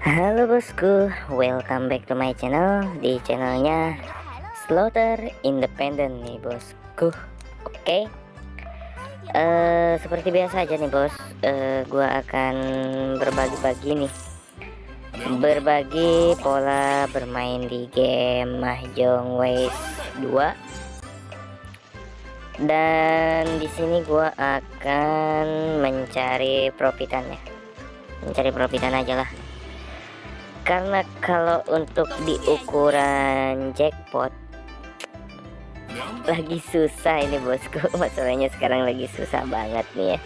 Halo bosku, welcome back to my channel. Di channelnya Slaughter Independent nih bosku. Oke. Eh, Seperti biasa aja nih bos. Uh, Gua akan berbagi-bagi nih. Berbagi pola bermain di game Mahjong Ways 2 dan di sini gua akan mencari profitannya. Mencari profitan aja lah karena kalau untuk di ukuran jackpot lagi susah ini bosku. Masalahnya sekarang lagi susah banget nih ya.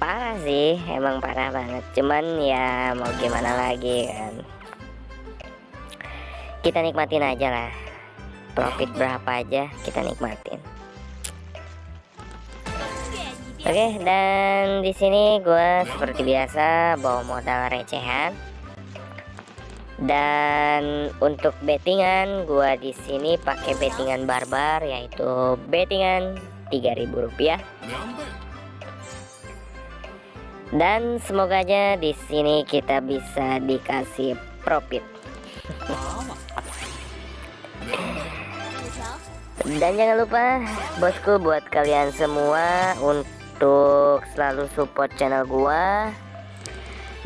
Parah sih emang parah banget. Cuman ya mau gimana lagi kan. Kita nikmatin aja lah. Profit berapa aja kita nikmatin. Oke, dan di sini gue seperti biasa bawa modal recehan. Dan untuk bettingan gue di sini pakai bettingan barbar yaitu bettingan 3000 rupiah. Dan semoga aja di sini kita bisa dikasih profit. Dan jangan lupa bosku buat kalian semua untuk selalu support channel gua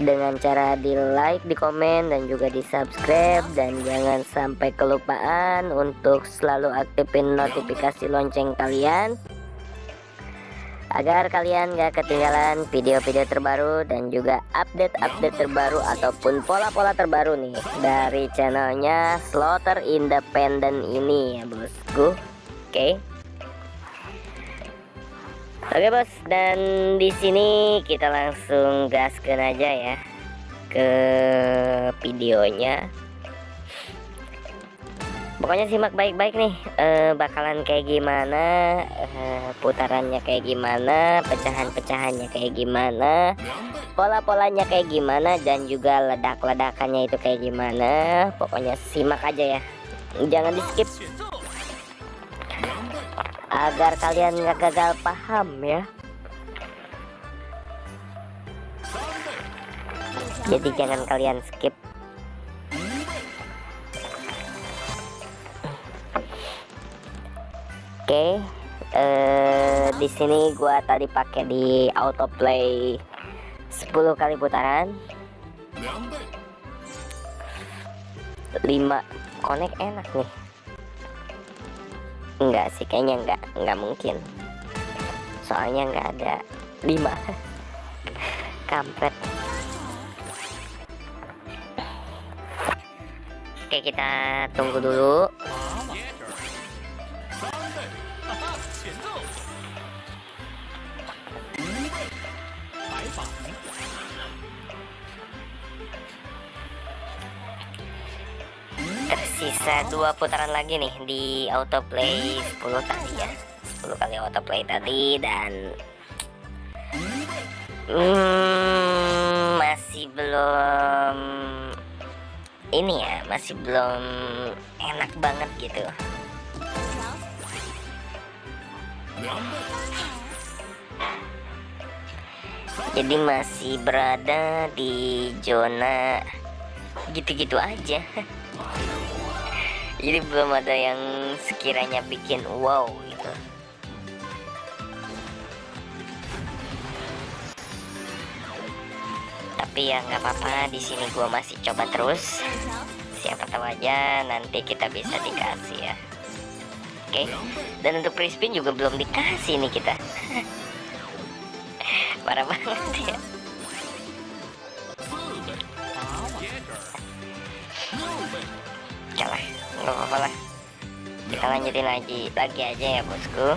dengan cara di like, di komen dan juga di subscribe dan jangan sampai kelupaan untuk selalu aktifin notifikasi lonceng kalian. Agar kalian gak ketinggalan video-video terbaru dan juga update-update terbaru ataupun pola-pola terbaru nih dari channelnya Slaughter Independent ini ya bosku. Oke? okay. Oke bos, dan di sini kita langsung gaskan aja ya ke videonya. Pokoknya simak baik-baik nih, uh, bakalan kayak gimana, uh, putarannya kayak gimana, pecahan-pecahannya kayak gimana, pola-polanya kayak gimana, dan juga ledak-ledakannya itu kayak gimana. Pokoknya simak aja ya, jangan di skip agar kalian nggak gagal paham ya. Jadi jangan kalian skip. Oke okay. uh, di sini gua tadi pakai di autoplay 10 kali putaran. 5 connect enak nih enggak sih kayaknya enggak enggak mungkin. Soalnya enggak ada lima kampret. Oke kita tunggu dulu tersisa dua putaran lagi nih di autoplay 10 tadi ya. 10 kali autoplay tadi dan hmm, masih belum ini ya masih belum enak banget gitu. Jadi masih berada di zona gitu-gitu aja jadi belum ada yang sekiranya bikin wow gitu. Tapi ya nggak apa-apa di sini gua masih coba terus. Siapa tahu aja nanti kita bisa dikasih ya. Oke? Okay. dan untuk prispin juga belum dikasih nih kita. Parah banget ya nggak apa-apa lah. Kita lanjutin lagi lagi aja ya bosku.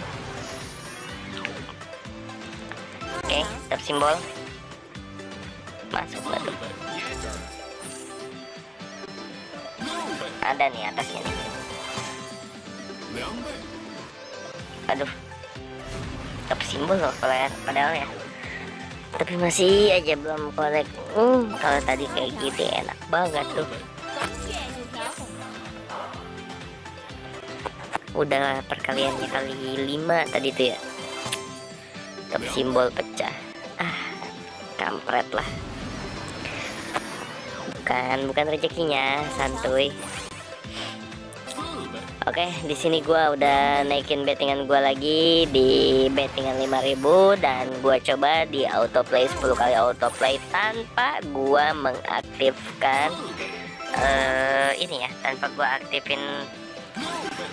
Oke tetap simbol. Masuk batu. Ada nih atasnya nih. Aduh. Tetap simbol loh padahal ya. Tapi masih aja belum kolek. Hmm, kalau tadi kayak gitu enak banget tuh udah perkaliannya kali lima tadi tuh ya. Top simbol pecah. Ah kampret lah. Bukan bukan rezekinya santuy. Oke, di sini gua udah naikin bettingan gua lagi di bettingan 5000 dan gua coba di autoplay 10 kali autoplay tanpa gua mengaktifkan uh, ini ya, tanpa gua aktifin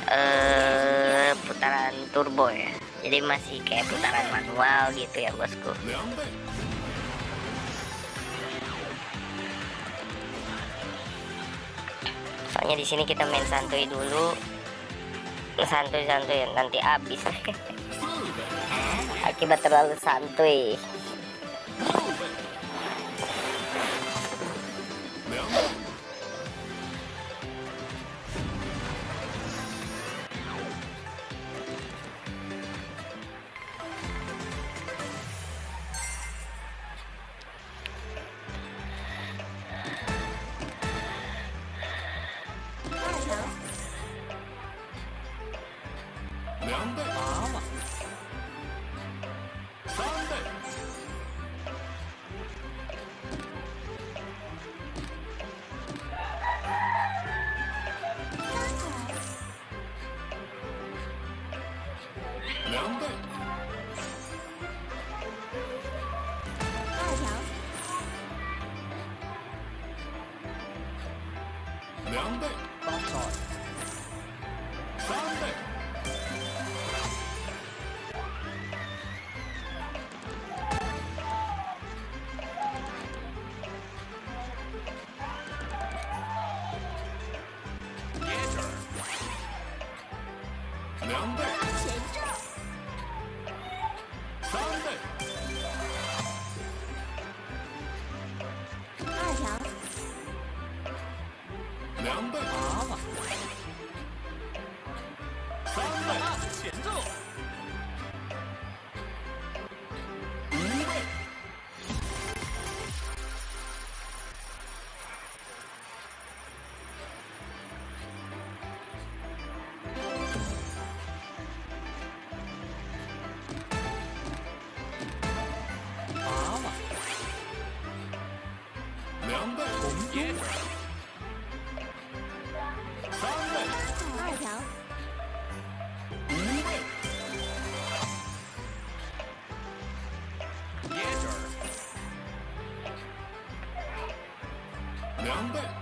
uh, putaran turbo ya. Jadi masih kayak putaran manual gitu ya, bosku. Soalnya di sini kita main santuy dulu santuy-santuy nanti habis akibat terlalu santuy 红中三倍五条，五倍 down back.